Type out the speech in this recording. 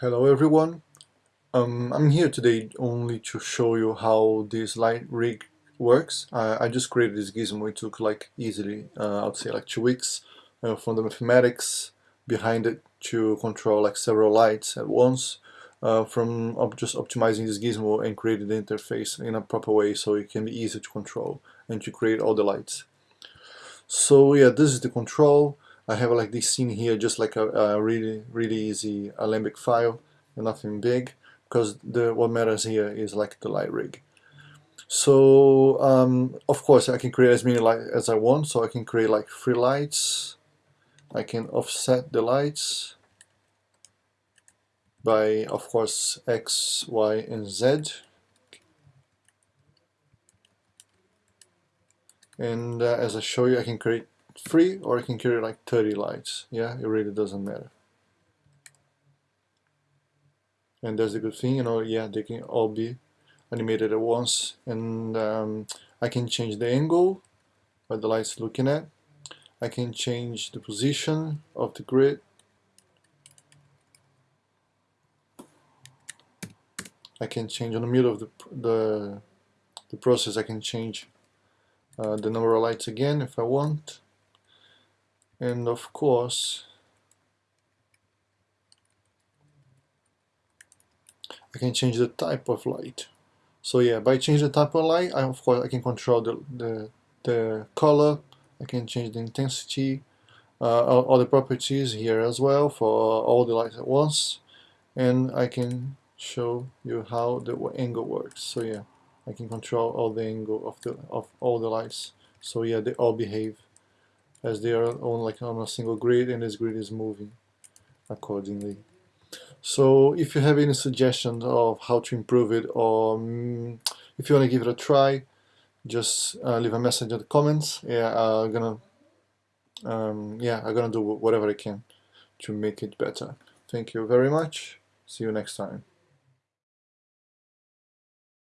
Hello everyone. Um, I'm here today only to show you how this light rig works. I, I just created this gizmo. It took like easily, uh, I'd say like two weeks uh, from the mathematics behind it to control like several lights at once uh, from op just optimizing this gizmo and creating the interface in a proper way so it can be easy to control and to create all the lights. So yeah, this is the control. I have like this scene here, just like a, a really, really easy Alembic file, nothing big, because the what matters here is like the light rig. So um, of course I can create as many lights as I want, so I can create like three lights. I can offset the lights by, of course, X, Y, and Z. And uh, as I show you, I can create free or I can carry like 30 lights. Yeah it really doesn't matter. And that's a good thing you know yeah they can all be animated at once. And um, I can change the angle where the light's looking at. I can change the position of the grid. I can change on the middle of the, the, the process. I can change uh, the number of lights again if I want and of course I can change the type of light. So yeah by changing the type of light I, of course I can control the, the, the color. I can change the intensity uh, all, all the properties here as well for all the lights at once. And I can show you how the angle works. So yeah I can control all the angle of the of all the lights. So yeah they all behave as they are on like on a single grid and this grid is moving accordingly. So if you have any suggestions of how to improve it or um, if you want to give it a try, just uh, leave a message in the comments. Yeah, I'm gonna um, yeah, I'm gonna do whatever I can to make it better. Thank you very much. See you next time.